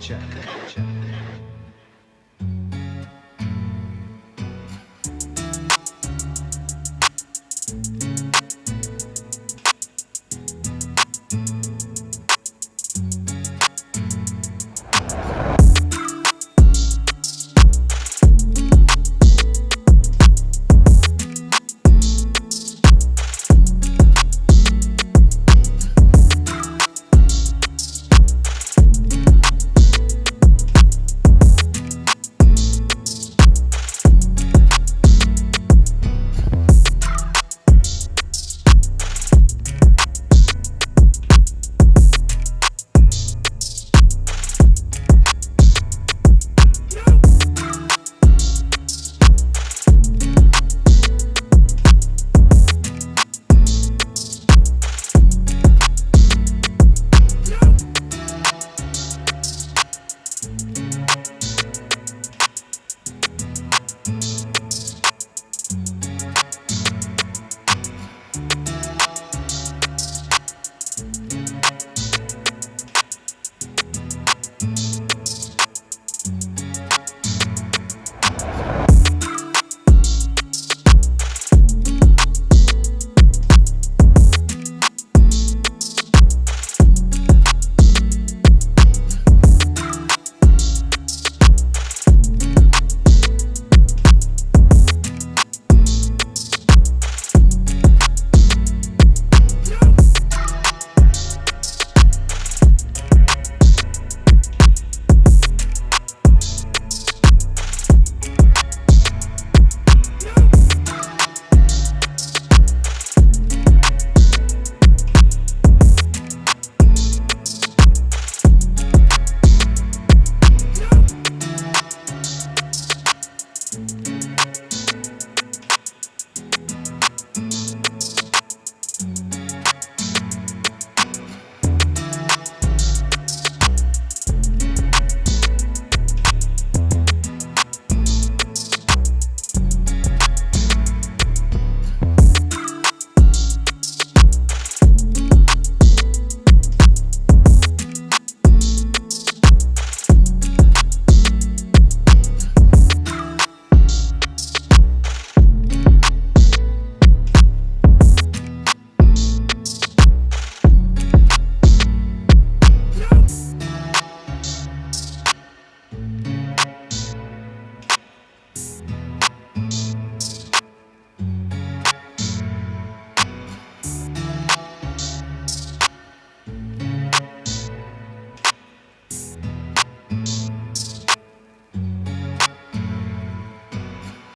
check, check.